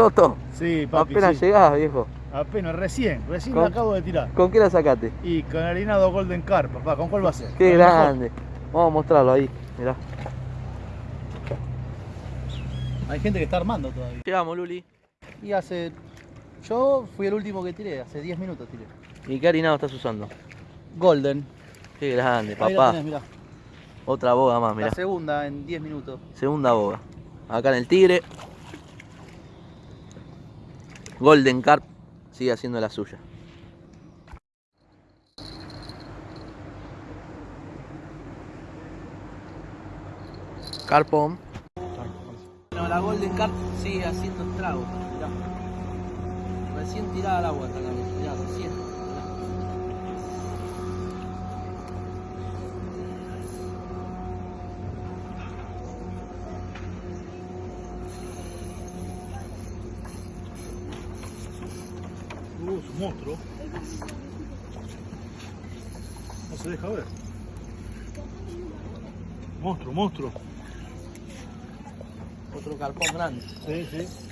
Toto, Sí, papi, apenas sí. llegás, viejo. Apenas, recién, recién ¿Con- la acabo de tirar. ¿Con qué la sacaste? Y con harinado Golden Carp, papá, ¿con cuál va a ser? Qué mejor. grande. Vamos a mostrarlo ahí, mirá. Hay gente que está armando todavía. Llegamos, Luli. Y hace. Yo fui el último que tiré, hace 10 minutos tiré. ¿Y qué harinado estás usando? Golden. Qué grande, Ahí la papá. tenés, mirá. Otra boga más, mirá. La segunda en 10 minutos. Segunda boga. Acá en el Tigre. Golden Carp sigue haciendo la suya. Carpón. Bueno, la Golden Carp sigue haciendo estragos. Recién tirada al agua esta cabeza. Mirá, recién. Monstruo. No se deja ver. Monstruo, monstruo. Otro carpón grande. Sí, sí.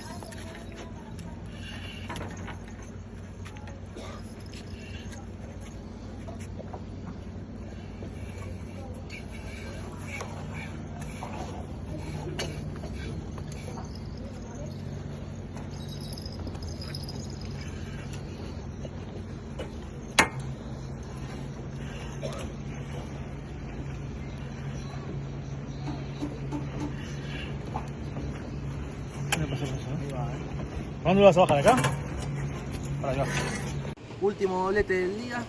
¿A dónde vas a bajar? ¿Acá? Para acá. Último doblete del día.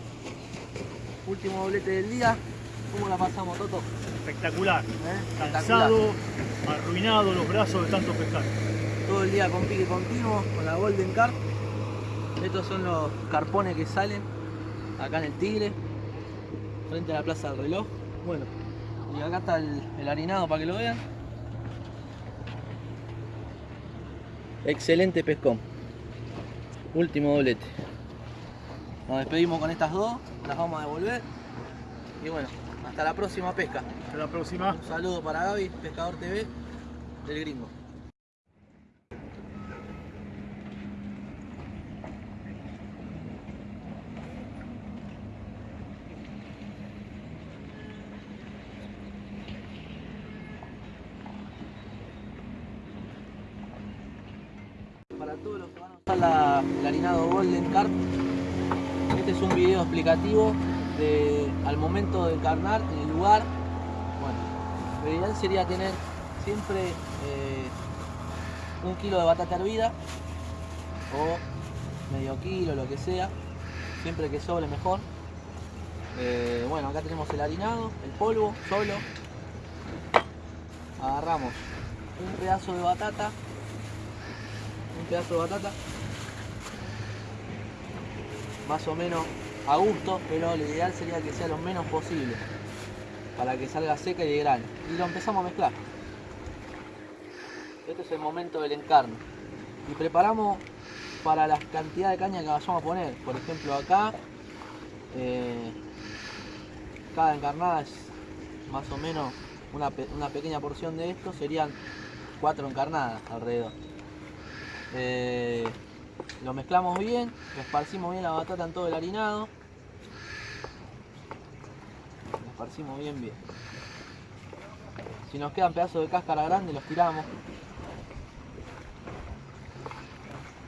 Último doblete del día. ¿Cómo la pasamos, Toto? Espectacular. ¿Eh? Cansado, arruinado los brazos de tanto pescar. Todo el día con pique continuo, con la Golden Carp. Estos son los carpones que salen acá en el Tigre, frente a la Plaza del Reloj. Bueno, y acá está el, el harinado para que lo vean. Excelente pescón. Último doblete. Nos despedimos con estas dos, las vamos a devolver. Y bueno, hasta la próxima pesca. Hasta la próxima. Un saludo para Gaby, Pescador TV, del gringo. Para todos los que van a usar la, el harinado Golden Carp, este es un video explicativo al momento de encarnar en el lugar. Bueno, lo ideal sería tener siempre eh, un kilo de batata hervida o medio kilo, lo que sea, siempre que sobre mejor. Eh, bueno, acá tenemos el harinado, el polvo, solo. Agarramos un pedazo de batata, un pedazo de batata, más o menos a gusto, pero lo ideal sería que sea lo menos posible para que salga seca y de grano. Y lo empezamos a mezclar. Este es el momento del encarno. Y preparamos para la cantidad de caña que vayamos a poner. Por ejemplo acá, eh, cada encarnada es más o menos una, una pequeña porción de esto, serían cuatro encarnadas alrededor. Eh, lo mezclamos bien, esparcimos bien la batata en todo el harinado. Lo esparcimos bien bien. Si nos quedan pedazos de cáscara grande los tiramos.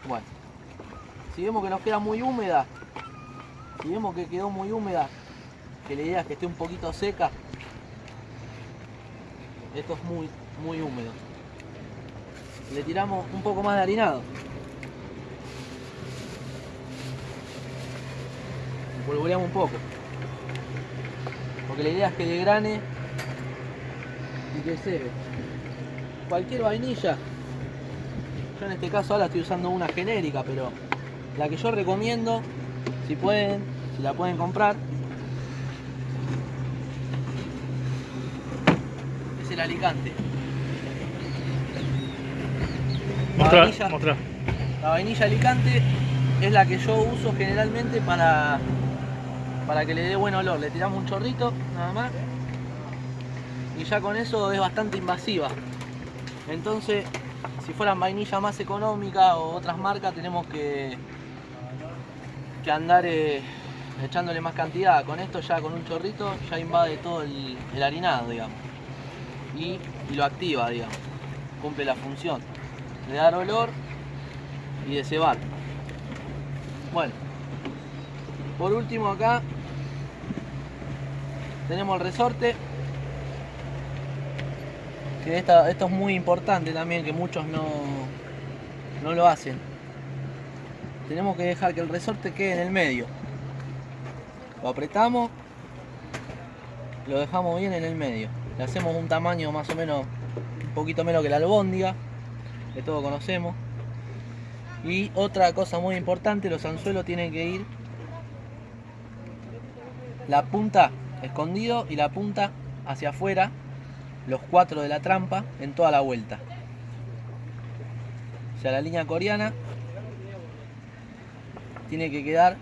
Bueno. Si vemos que nos queda muy húmeda, si vemos que quedó muy húmeda, que la idea es que esté un poquito seca, esto es muy, muy húmedo. Le tiramos un poco más de harinado. Polvoreamos un poco. Porque la idea es que degrane y que se Cualquier vainilla, yo en este caso ahora estoy usando una genérica, pero la que yo recomiendo, si pueden, si la pueden comprar, es el Alicante. La Mostrá, vainilla- mostrá. la vainilla Alicante es la que yo uso generalmente para, para que le dé buen olor. Le tiramos un chorrito, nada más. Y ya con eso es bastante invasiva. Entonces, si fueran vainilla más económica o otras marcas, tenemos que, que andar eh, echándole más cantidad. Con esto ya con un chorrito ya invade todo el, el harinado, digamos. Y, y lo activa, digamos. Cumple la función de dar olor y de cebar. Bueno, por último acá tenemos el resorte. Que esta- esto es muy importante también, que muchos no, no lo hacen. Tenemos que dejar que el resorte quede en el medio. Lo apretamos, lo dejamos bien en el medio. Le hacemos un tamaño más o menos, un poquito menos que la albóndiga, que todos conocemos. Y otra cosa muy importante, los anzuelos tienen que ir la punta escondido y la punta hacia afuera, los cuatro de la trampa en toda la vuelta. O sea, la línea coreana tiene que quedar,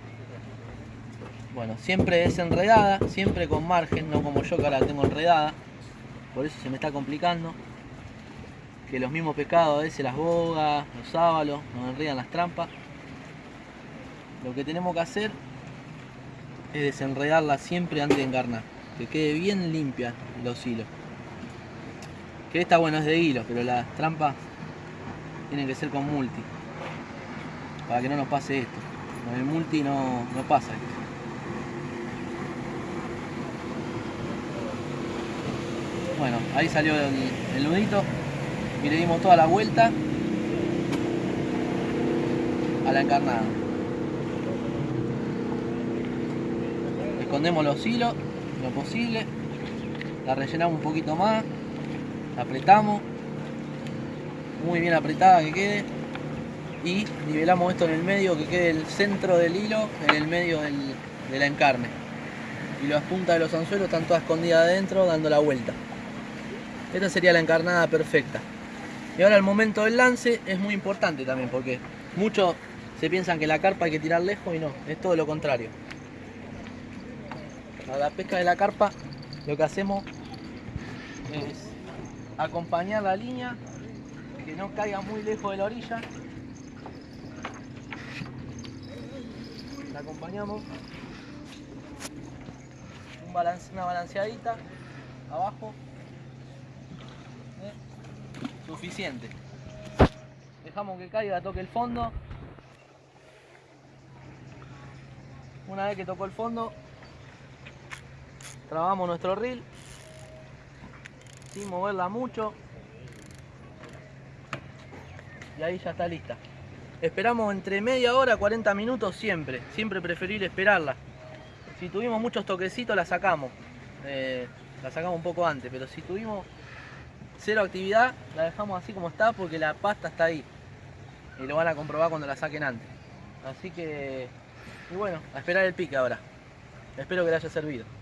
bueno, siempre desenredada, siempre con margen, no como yo que ahora la tengo enredada, por eso se me está complicando. Que los mismos pescados a veces las bogas, los sábalos, nos enredan las trampas. Lo que tenemos que hacer es desenredarla siempre antes de encarnar. Que quede bien limpia los hilos. Que esta bueno es de hilo, pero las trampas tienen que ser con multi. Para que no nos pase esto. Con el multi no, no pasa esto. Bueno, ahí salió el, el nudito y le dimos toda la vuelta a la encarnada. Escondemos los hilos lo posible, la rellenamos un poquito más, la apretamos, muy bien apretada que quede y nivelamos esto en el medio, que quede el centro del hilo en el medio del, de la encarne. Y las puntas de los anzuelos están todas escondidas adentro dando la vuelta. Esta sería la encarnada perfecta. Y ahora el momento del lance es muy importante también porque muchos se piensan que la carpa hay que tirar lejos y no, es todo lo contrario. Para la pesca de la carpa lo que hacemos es acompañar la línea, que no caiga muy lejos de la orilla. La acompañamos. Una balanceadita abajo. Suficiente. Dejamos que caiga, toque el fondo. Una vez que tocó el fondo, trabamos nuestro reel sin moverla mucho y ahí ya está lista esperamos entre media hora 40 minutos siempre siempre preferible esperarla si tuvimos muchos toquecitos la sacamos Eh, la sacamos un poco antes pero si tuvimos cero actividad la dejamos así como está porque la pasta está ahí. Y lo van a comprobar cuando la saquen antes. Así que bueno a esperar el pique ahora. Espero que le haya servido